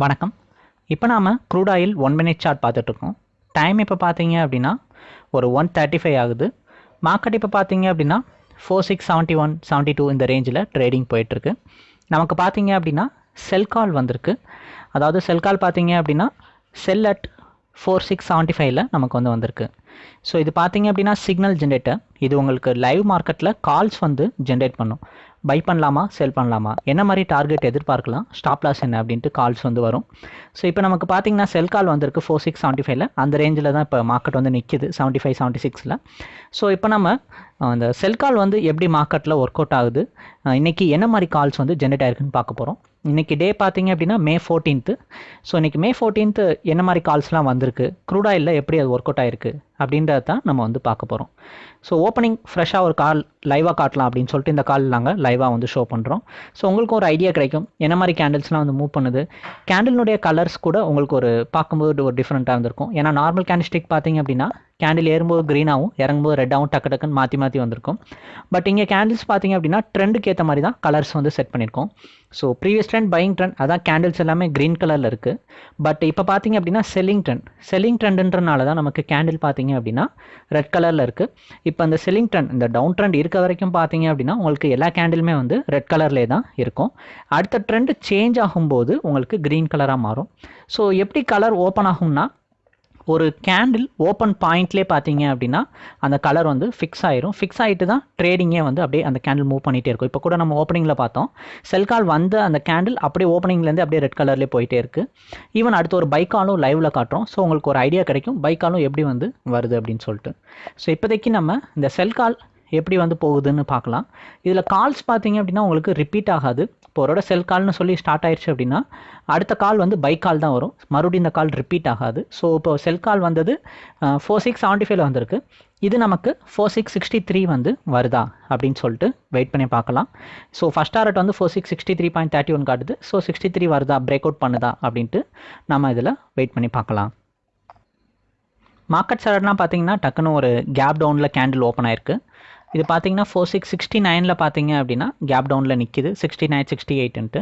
வணக்கம். இப்போ நாம் crude oil one minute chart பார்த்துட்ருக்கோம். டைம் இப்போ பார்த்தீங்க அப்படின்னா ஒரு ஒன் தேர்ட்டி ஃபைவ் ஆகுது. மார்க்கெட் இப்போ பார்த்தீங்க அப்படின்னா four six seventy one seventy two இந்த ரேஞ்சில் ட்ரேடிங் போயிட்டுருக்கு நமக்கு பார்த்தீங்க அப்படின்னா செல் கால் வந்திருக்கு. அதாவது செல் கால் பார்த்தீங்க அப்படின்னா sell at four six seventy ஃபைவ்ல நமக்கு வந்து வந்திருக்கு. ஸோ இது பார்த்தீங்க அப்படின்னா சிக்னல் ஜென்ரேட்டர் இது உங்களுக்கு லைவ் மார்க்கெட்டில் கால்ஸ் வந்து ஜென்ரேட் பண்ணும். பை பண்ணலாமா செல் பண்ணலாமா? என்ன மாதிரி டார்கெட் எதிர்பார்க்கலாம்? ஸ்டாப் லாஸ் என்ன அப்படின்ட்டு கால்ஸ் வந்து வரும். ஸோ இப்போ நமக்கு பார்த்தீங்கன்னா செல் கால் வந்திருக்கு ஃபோர் சிக்ஸ் செவன்ட்டி ஃபைவ்ல அந்த ரேஞ்சில் தான் இப்போ மார்க்கெட் வந்து நிற்கிது செவன்ட்டி ஃபைவ் செவன்ட்டி சிக்ஸில் ஸோ இப்போ நம்ம அந்த செல் கால் வந்து எப்படி மார்க்கெட்டில் ஒர்க் அவுட் ஆகுது? இன்றைக்கி என்ன மாதிரி கால்ஸ் வந்து ஜென்ரேட் ஆயிருக்குன்னு பார்க்க போகிறோம் இன்னைக்கு டே பார்த்தீங்க அப்படின்னா மே ஃபோர்டீன்த்து ஸோ இன்றைக்கி மே ஃபோர்டீன்த்து என்ன மாதிரி கால்ஸ்லாம் வந்திருக்கு? க்ரூட் எப்படி அது ஒர்க் அவுட் ஆயிருக்கு? அப்படின்றத தான் நம்ம வந்து பார்க்க போகிறோம் ஸோ ஓப்பனிங் ஃப்ரெஷ்ஷாக ஒரு கால் லைவாக காட்டலாம் அப்படின்னு சொல்லிட்டு இந்த கால் நாங்கள் லைவாக வந்து ஷோ பண்ணுறோம் ஸோ உங்களுக்கு ஒரு ஐடியா கிடைக்கும். என்ன மாதிரி கேண்டில்ஸ்லாம் வந்து மூவ் பண்ணுது? கேண்டிலுடைய கலர்ஸ் கூட உங்களுக்கு ஒரு பார்க்கும்போது ஒரு டிஃப்ரெண்ட்டாக இருந்திருக்கும். ஏன்னா நார்மல் கேண்டில் ஸ்டிக் பார்த்தீங்க அப்படின்னா கேண்டில் ஏறும்போது க்ரீனாகவும் இறங்கும்போது ரெட்டாகவும் டக்கு டக்குன்னு மாற்றி மாற்றி வந்திருக்கும். பட் இங்கே கேண்டில்ஸ் பார்த்தீங்க அப்படின்னா ட்ரெண்டுக்கு ஏற்ற மாதிரி தான் கலர்ஸ் வந்து செட் பண்ணியிருக்கோம். So previous trend buying trend அதான் கேண்டில்ஸ் எல்லாமே க்ரீன் கலரில் இருக்குது பட் இப்போ பார்த்தீங்க அப்படின்னா செல்லிங் ட்ரெண்ட் செல்லிங் ட்ரெண்டுன்றனால தான் நமக்கு கேண்டில் பார்த்தீங்க அப்படின்னா ரெட் கலரில் இருக்குது இப்போ அந்த செல்லிங் ட்ரெண்ட் இந்த டவுன் ட்ரெண்ட் இருக்க வரைக்கும் பார்த்தீங்க அப்படின்னா உங்களுக்கு எல்லா கேண்டிலுமே வந்து ரெட் கலர்லேயே தான் இருக்கும். அடுத்த ட்ரெண்ட் சேஞ்ச் ஆகும்போது உங்களுக்கு க்ரீன் கலராக மாறும். ஸோ எப்படி கலர் ஓப்பன் ஆகும்னா ஒரு கேண்டில் ஓப்பன் பாயிண்ட்லேயே பார்த்தீங்க அப்படின்னா அந்த கலர் வந்து ஃபிக்ஸ் ஆயிரும். ஃபிக்ஸ் ஆகிட்டு தான் ட்ரேடிங்கே வந்து அப்படியே அந்த கேண்டில் மூவ் பண்ணிகிட்டே இருக்கும். இப்போ கூட நம்ம ஓப்பனிங்கில் பார்த்தோம். செல் கால் வந்த அந்த கேண்டில் அப்படியே ஓப்பனிங்லேருந்து அப்படியே ரெட் கலர்லேயே போயிட்டே இருக்குது ஈவன் அடுத்து ஒரு பைக்காலும் லைவில் காட்டுறோம். ஸோ உங்களுக்கு ஒரு ஐடியா கிடைக்கும். பைக்காலும் எப்படி வந்து வருது அப்படின்னு சொல்லிட்டு. ஸோ இப்போதைக்கு நம்ம இந்த செல் கால் எப்படி வந்து போகுதுன்னு பார்க்கலாம். இதில் கால்ஸ் பார்த்தீங்க அப்படின்னா உங்களுக்கு ரிப்பீட் ஆகாது. இப்போ ஒருவோட செல் கால்னு சொல்லி ஸ்டார்ட் ஆயிடுச்சு அப்படின்னா அடுத்த கால் வந்து பை கால் தான் வரும். மறுபடியும் இந்த கால் ரிப்பீட் ஆகாது. ஸோ இப்போ செல் கால் வந்தது ஃபோர் சிக்ஸ் செவன்ட்டி ஃபைவ்ல வந்திருக்கு. இது நமக்கு ஃபோர் சிக்ஸ் சிக்ஸ்டி த்ரீ வந்து வருதா அப்படின்னு சொல்லிட்டு வெயிட் பண்ணி பார்க்கலாம். ஸோ ஃபஸ்ட் டாரட் வந்து four six sixty three point thirty one காட்டுது. ஸோ சிக்ஸ்டி த்ரீ வருதா பிரேக் அவுட் பண்ணுதா அப்படின்ட்டு நம்ம இதில் வெயிட் பண்ணி பார்க்கலாம். மார்க்கெட் சார்ட்னா பார்த்தீங்கன்னா டக்குன்னு ஒரு கேப் டவுனில் கேண்டில் ஓப்பன் ஆயிருக்கு. இது பார்த்தீங்கன்னா ஃபோர் சிக்ஸ் சிக்ஸ்டி நைனில் பார்த்தீங்க அப்படின்னா கேப் டவுனில் நிற்கிது சிக்ஸ்டி நைன் சிக்ஸ்டி எயிட்டுன்ட்டு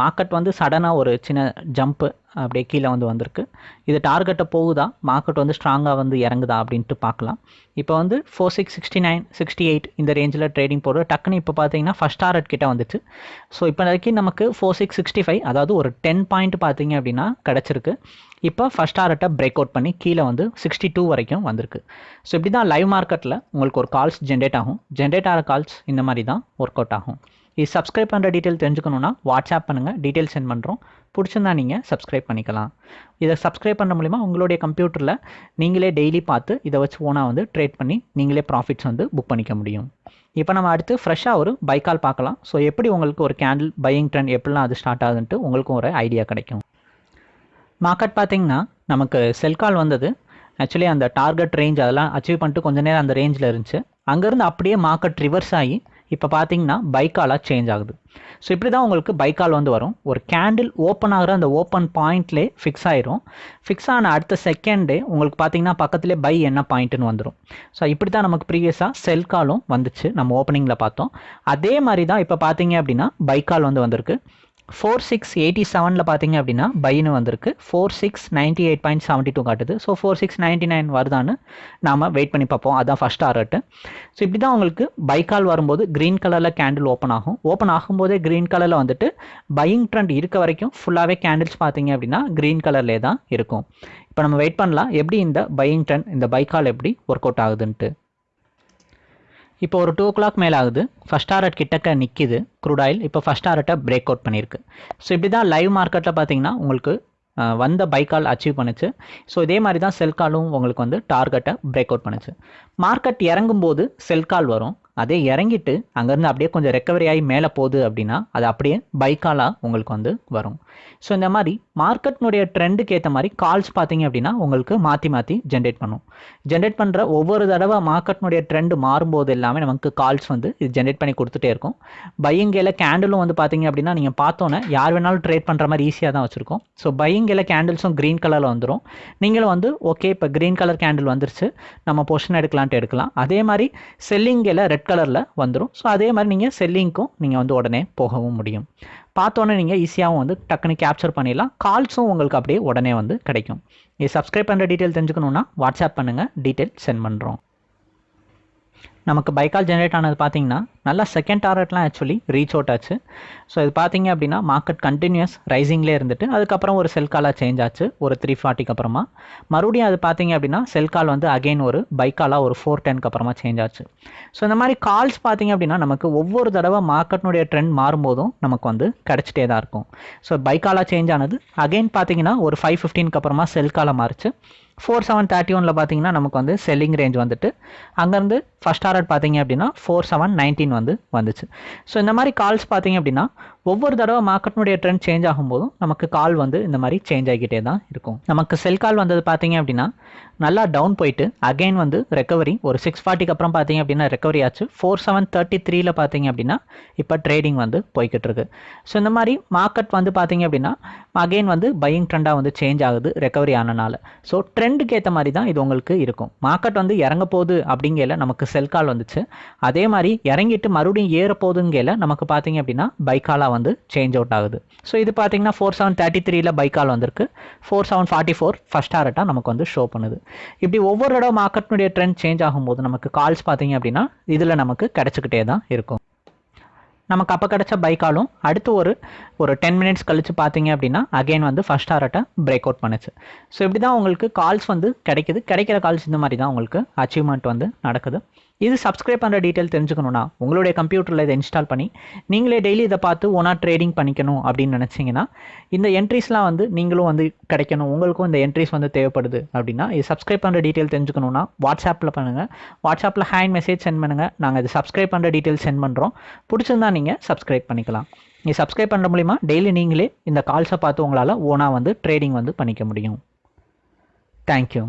மார்க்கெட் வந்து சடனாக ஒரு சின்ன ஜம்ப்பு அப்படியே கீழே வந்து வந்திருக்கு. இது டார்கெட்டை போகுதா? மார்க்கெட் வந்து ஸ்ட்ராங்காக வந்து இறங்குதா அப்படின்ட்டு பார்க்கலாம். இப்போ வந்து four six sixty nine sixty eight இந்த ரேஞ்சில் ட்ரேடிங் போடுற டக்குன்னு இப்போ பார்த்தீங்கன்னா ஃபஸ்ட் டார்கெட் கிட்ட வந்துச்சு. ஸோ இப்போ வரைக்கும் நமக்கு ஃபோர் சிக்ஸ் சிக்ஸ்டி ஃபைவ் அதாவது ஒரு டென் பாயிண்ட் பார்த்தீங்க அப்படின்னா கிடச்சிருக்கு. இப்போ ஃபஸ்ட் டார்கெட்டை பிரேக் அவுட் பண்ணி கீழே வந்து சிக்ஸ்டி டூ வரைக்கும் வந்திருக்கு. ஸோ இப்படி தான் லைவ் மார்க்கெட்டில் உங்களுக்கு ஒரு கால்ஸ் ஜென்ரேட் ஆகும். ஜென்ரேட் ஆகிற கால்ஸ் இந்த மாதிரி தான் ஒர்க் அவுட் ஆகும். இது சப்ஸ்கிரைப் பண்ணுற டீட்டெயில் தெரிஞ்சுக்கணுன்னா வாட்ஸ்அப் பண்ணுங்கள் டீட்டெயில் சென்ட் பண்ணுறோம் பிடிச்சிருந்தா நீங்கள் சப்ஸ்கிரைப் பண்ணிக்கலாம். இதை சப்ஸ்கிரைப் பண்ண மூலிமா உங்களுடைய கம்ப்யூட்டரில் நீங்களே டெய்லி பார்த்து இதை வச்சு ஓனாக வந்து ட்ரேட் பண்ணி நீங்களே ப்ராஃபிட்ஸ் வந்து புக் பண்ணிக்க முடியும். இப்போ நம்ம அடுத்து ஃப்ரெஷ்ஷாக ஒரு பைக்கால் பார்க்கலாம். ஸோ எப்படி உங்களுக்கு ஒரு கேண்டில் பையிங் ட்ரெண்ட் எப்படிலாம் அது ஸ்டார்ட் ஆகுதுன்ட்டு உங்களுக்கும் ஒரு ஐடியா கிடைக்கும். மார்க்கெட் பார்த்தீங்கன்னா நமக்கு செல் கால் வந்தது. ஆக்சுவலி அந்த டார்கெட் ரேஞ்ச் அதெல்லாம் அச்சீவ் பண்ணிட்டு கொஞ்ச நேரம் அந்த ரேஞ்சில் இருந்துச்சு. அங்கேருந்து அப்படியே மார்க்கெட் ரிவர்ஸ் ஆகி இப்போ பார்த்தீங்கன்னா பைக்காலாக சேஞ்ச் ஆகுது. ஸோ இப்படி தான் உங்களுக்கு பைக்கால் வந்து வரும். ஒரு கேண்டில் ஓப்பன் ஆகிற அந்த ஓப்பன் பாயிண்ட்லேயே ஃபிக்ஸ் ஆயிரும். ஃபிக்ஸ் ஆன அடுத்த செகண்டே உங்களுக்கு பார்த்தீங்கன்னா பக்கத்துலேயே பை என்ன பாயிண்ட்டுன்னு வந்துடும் ஸோ இப்படி தான் நமக்கு ப்ரீவியஸாக செல் காலும் வந்துச்சு. நம்ம ஓப்பனிங்கில் பார்த்தோம். அதே மாதிரி தான் இப்போ பார்த்தீங்க அப்படின்னா பைக்கால் வந்து வந்திருக்கு. ஃபோர் சிக்ஸ் எயிட்டி செவனில் பார்த்தீங்க அப்படின்னா பைன்னு வந்திருக்கு. Four six ninety eight point seventy two காட்டுது. So four six ninety nine வருதான்னு நாம் வெயிட் பண்ணி பார்ப்போம். அதான் ஃபஸ்ட் டாரட்டு ஸோ இப்படி தான் உங்களுக்கு பைக்கால் வரும்போது க்ரீன் கலரில் கேண்டில் ஓப்பன் ஆகும். ஓப்பன் ஆகும்போதே க்ரீன் கலரில் வந்துட்டு பையிங் ட்ரெண்ட் இருக்க வரைக்கும் ஃபுல்லாகவே கேண்டில்ஸ் பார்த்தீங்க அப்படின்னா க்ரீன் கலர்லேயே தான் இருக்கும். இப்போ நம்ம வெயிட் பண்ணலாம். எப்படி இந்த பையிங் ட்ரெண்ட் இந்த பைக்கால் எப்படி ஒர்க் அவுட் ஆகுதுன்ட்டு. இப்போ ஒரு டூ ஓ கிளாக் மேலே ஆகுது. ஃபஸ்ட் டாரட் கிட்டக்க நிற்கிது க்ரூட் ஆயில் இப்போ ஃபஸ்ட் டாரட்டை பிரேக் அவுட் பண்ணியிருக்கு. ஸோ இப்படி தான் லைவ் மார்க்கெட்டில் பார்த்தீங்கன்னா உங்களுக்கு வந்த பைக்கால் அச்சீவ் பண்ணுச்சு. ஸோ இதே மாதிரி தான் செல் காலும் உங்களுக்கு வந்து டார்கெட்டை பிரேக் அவுட் பண்ணுச்சு. மார்க்கெட் இறங்கும்போது செல் கால் வரும். அதே இறங்கிட்டு அங்கேருந்து அப்படியே கொஞ்சம் ரெக்கவரி ஆகி மேலே போகுது அப்படின்னா அது அப்படியே பைக்காலாக உங்களுக்கு வந்து வரும். ஸோ இந்த மாதிரி மார்க்கெட்னுடைய ட்ரெண்டுக்கு ஏற்ற மாதிரி கால்ஸ் பார்த்தீங்க அப்படின்னா உங்களுக்கு மாற்றி மாற்றி ஜென்ரேட் பண்ணும். ஜென்ரேட் பண்ணுற ஒவ்வொரு தடவை மார்க்கெட்னுடைய ட்ரெண்டு மாறும்போது எல்லாமே நமக்கு கால்ஸ் வந்து இது ஜென்ரேட் பண்ணி கொடுத்துட்டே இருக்கும். பையங்கையில் கேண்டிலும் வந்து பார்த்தீங்க அப்படின்னா நீங்கள் பார்த்தோன்னே யார் வேணாலும் ட்ரேட் பண்ணுற மாதிரி ஈஸியாக தான் வச்சுருக்கோம். ஸோ பையங்கையில் கேண்டில்ஸும் க்ரீன் கலரில் வந்துடும் நீங்களும் வந்து ஓகே இப்போ க்ரீன் கலர் கேண்டில் வந்துருச்சு. நம்ம பொஷன் எடுக்கலான்ட்டு எடுக்கலாம். அதே மாதிரி செல்லிங்கையில் ரெட் கலரில் வந்துடும் ஸோ அதே மாதிரி நீங்கள் செல்லிங்க்கும் நீங்கள் வந்து உடனே போகவும் முடியும். பார்த்தோன்னே நீங்கள் ஈஸியாகவும் வந்து டக்குன்னு கேப்சர் பண்ணிடலாம். கால்ஸும் உங்களுக்கு அப்படியே உடனே வந்து கிடைக்கும். இது சப்ஸ்கிரைப் பண்ணுற டீட்டெயில் தெரிஞ்சுக்கணுன்னா வாட்ஸ்அப் பண்ணுங்கள் டீட்டெயில் சென்ட் பண்ணுறோம் நமக்கு பைக்கால் ஜென்ரேட் ஆனது பார்த்தீங்கன்னா நல்லா செகண்ட் டார்கெட்லாம் ஆக்சுவலி ரீச் அவுட் ஆச்சு. ஸோ இது பார்த்தீங்க அப்படின்னா மார்க்கெட் கண்டினியூஸ் ரைசிங்லேயே இருந்துட்டு அதுக்கப்புறம் ஒரு செல் காலாக சேஞ்ச் ஆச்சு ஒரு த்ரீ ஃபார்ட்டிக்கு அப்புறமா. மறுபடியும் அது பார்த்தீங்க அப்படின்னா செல் கால் வந்து அகைன் ஒரு பைக்காலாக ஒரு ஃபோர் டென்க்கு அப்புறமா சேஞ்ச் ஆச்சு. ஸோ இந்த மாதிரி கால்ஸ் பார்த்தீங்க அப்படின்னா நமக்கு ஒவ்வொரு தடவை மார்க்கெட்னுடைய ட்ரெண்ட் மாறும்போதும் நமக்கு வந்து கிடச்சிட்டே தான் இருக்கும். ஸோ பைக்காலாக சேஞ்ச் ஆனது அகைன் பார்த்தீங்கன்னா ஒரு ஃபைவ் ஃபிஃப்டீனுக்கு அப்புறமா செல் காலாக மாறிச்சு. ஃபோர் செவன் தேர்ட்டி ஒனில் பார்த்தீங்கன்னா நமக்கு வந்து செல்லிங் ரேஞ்ச் வந்துட்டு அங்கேருந்து ஃபஸ்ட் டாரட் பார்த்தீங்க அப்படின்னா ஃபோர் செவன் நைன்டீன் வந்து வந்துச்சு. ஸோ இந்த மாதிரி கால்ஸ் பார்த்தீங்க அப்படின்னா ஒவ்வொரு தடவை மார்க்கெட்னுடைய ட்ரெண்ட் சேஞ்ச் ஆகும்போதும் நமக்கு கால் வந்து இந்த மாதிரி சேஞ்ச் ஆகிக்கிட்டே தான் இருக்கும். நமக்கு செல் கால் வந்தது பார்த்தீங்க அப்படின்னா நல்லா டவுன் போயிட்டு அகைன் வந்து ரெக்கவரி ஒரு சிக்ஸ் ஃபார்ட்டிக்கு அப்புறம் பார்த்தீங்க அப்படின்னா ரெக்கவரி ஆச்சு. ஃபோர் செவன் தேர்ட்டி த்ரீல பார்த்தீங்க அப்படின்னா இப்போ ட்ரேடிங் வந்து போய்கிட்டு இருக்கு ஸோ இந்த மாதிரி மார்க்கெட் வந்து பார்த்தீங்க அப்படின்னா அகைன் வந்து பையிங் ட்ரெண்டாக வந்து சேஞ்ச் ஆகுது ரெக்கவரி ஆனனால. ஸோ ட்ரெண்டுக்கு ஏற்ற மாதிரி தான் இது உங்களுக்கு இருக்கும். மார்க்கெட் வந்து இறங்க போகுது அப்படிங்கல நமக்கு செல் கால் வந்துச்சு. அதே மாதிரி இறங்கிட்டு மறுபடியும் ஏற போகுதுங்கையில் நமக்கு பார்த்தீங்க அப்படின்னா பைக்காலாக வந்து வந்து சேஞ்ச் அவுட் ஆகுது. ஸோ இது பார்த்தீங்கன்னா ஃபோர் செவன் தேர்ட்டி த்ரீல பைக்கால் வந்திருக்கு. Four seven forty four first டாரட்டாக நமக்கு வந்து ஷோ பண்ணுது. இப்படி ஒவ்வொரு இடம் மார்க்கெட்னுடைய ட்ரெண்ட் சேஞ்ச் ஆகும்போது நமக்கு கால்ஸ் பார்த்தீங்க அப்படின்னா இதில் நமக்கு கிடச்சிக்கிட்டே தான் இருக்கும். நமக்கு அப்போ கிடச்ச பைக்காலும் அடுத்து ஒரு ஒரு டென் மினிட்ஸ் கழித்து பார்த்தீங்க அப்படின்னா அகைன் வந்து ஃபஸ்ட் ஹார்ட்டை பிரேக் அவுட் பண்ணுச்சு. ஸோ இப்படி தான் உங்களுக்கு கால்ஸ் வந்து கிடைக்குது. கிடைக்கிற கால்ஸ் இந்த மாதிரி தான் உங்களுக்கு அச்சீவ்மெண்ட் வந்து நடக்குது. இது சப்ஸ்கிரைப் பண்ணுற டீட்டெயில் தெரிஞ்சுக்கணுன்னா உங்களுடைய கம்ப்யூட்டரில் இதை இன்ஸ்டால் பண்ணி நீங்களே டெய்லி இதை பார்த்து ஒன்றா ட்ரேடிங் பண்ணிக்கணும் அப்படின்னு நினச்சிங்கன்னா இந்த என்ட்ரிஸ்லாம் வந்து நீங்களும் வந்து கிடைக்கணும் உங்களுக்கும் இந்த என்ட்ரிஸ் வந்து தேவைப்படுது அப்படின்னா இது சப்ஸ்கிரைப் பண்ணுற டீட்டெயில் தெரிஞ்சுக்கணுன்னா வாட்ஸ்அப்பில் பண்ணுங்கள் வாட்ஸ்அப்பில் ஹேண்ட் மெசேஜ் சென்ட் பண்ணுங்கள் நாங்கள் இது சப்ஸ்கிரைப் பண்ணுற டீட்டெயில் சென்ட் பண்ணுறோம் பிடிச்சிருந்தா நீங்கள் சப்ஸ்கிரைப் பண்ணிக்கலாம். நீ சப்ஸ்கிரைப் பண்ணுற மூலிமா டெய்லி நீங்களே இந்த கால்ஸை பார்த்து உங்களால் ஓனாக வந்து ட்ரேடிங் வந்து பண்ணிக்க முடியும். தேங்க்யூ